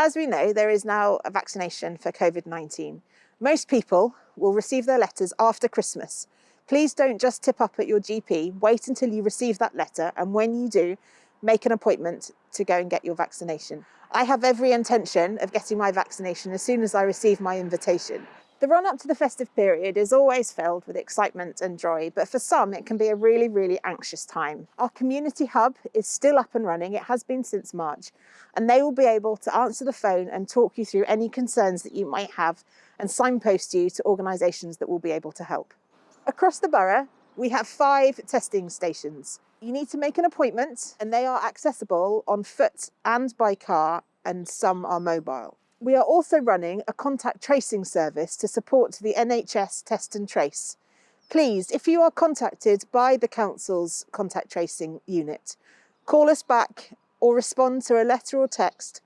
As we know, there is now a vaccination for COVID-19. Most people will receive their letters after Christmas. Please don't just tip up at your GP, wait until you receive that letter and when you do, make an appointment to go and get your vaccination. I have every intention of getting my vaccination as soon as I receive my invitation. The run up to the festive period is always filled with excitement and joy, but for some it can be a really, really anxious time. Our community hub is still up and running, it has been since March, and they will be able to answer the phone and talk you through any concerns that you might have and signpost you to organisations that will be able to help. Across the borough, we have five testing stations. You need to make an appointment and they are accessible on foot and by car and some are mobile. We are also running a contact tracing service to support the NHS Test and Trace. Please, if you are contacted by the Council's contact tracing unit, call us back or respond to a letter or text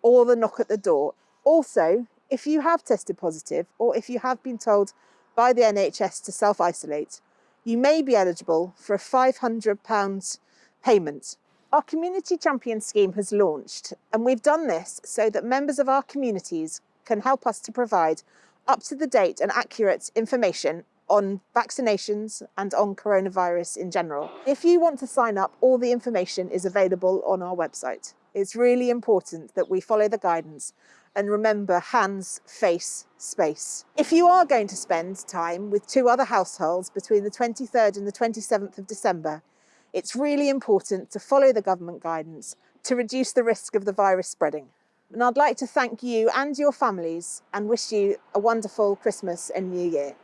or the knock at the door. Also, if you have tested positive or if you have been told by the NHS to self-isolate, you may be eligible for a £500 payment our Community Champion scheme has launched and we've done this so that members of our communities can help us to provide up-to-the-date and accurate information on vaccinations and on coronavirus in general. If you want to sign up, all the information is available on our website. It's really important that we follow the guidance and remember hands, face, space. If you are going to spend time with two other households between the 23rd and the 27th of December, it's really important to follow the government guidance to reduce the risk of the virus spreading. And I'd like to thank you and your families and wish you a wonderful Christmas and New Year.